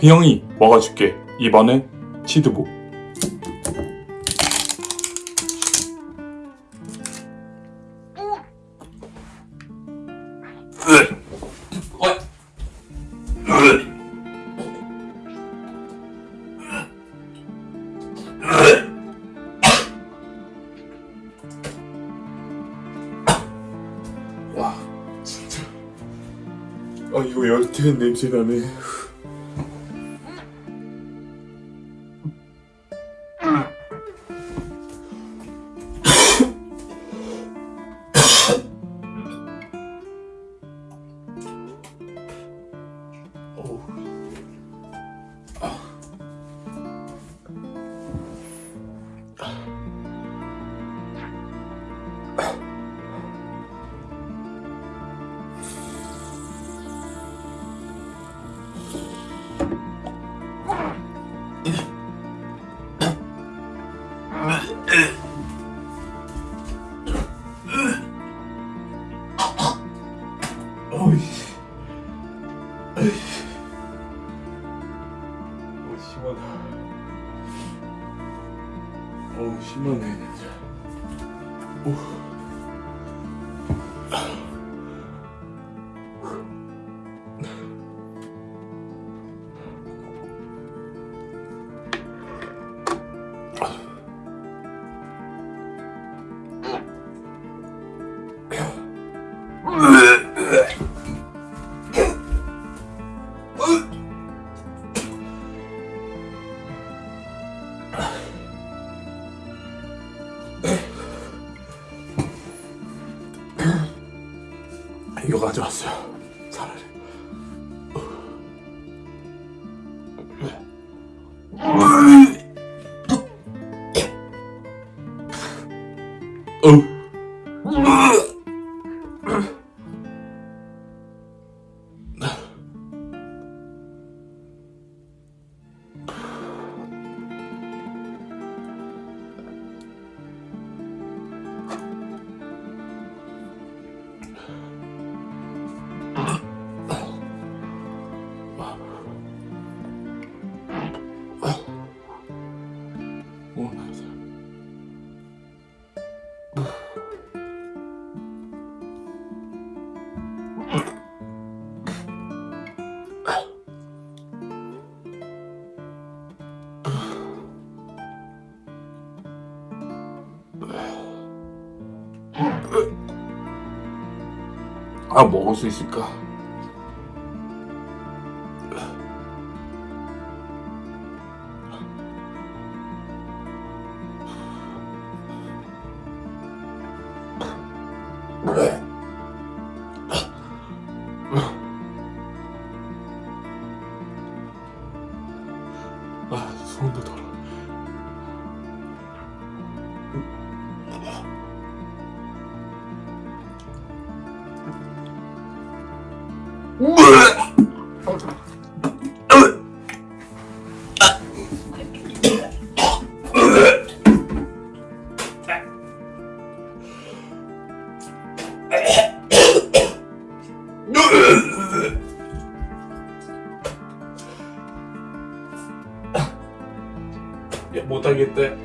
휘영이 먹어줄게. 이번엔 치두부. 와 진짜 아 이거 열대 냄새 나네 심하다. 어, 심하네, 진짜. 오. 이거 가져왔어요. 차라리. 어. 아, 먹을 수 있을까? あそうなんだうわっ 못하겠대.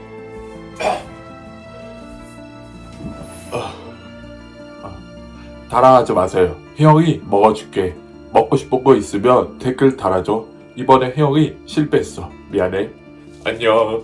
달아하지 마세요. 혜영이 먹어줄게. 먹고 싶은 거 있으면 댓글 달아줘. 이번에 혜영이 실패했어. 미안해. 안녕.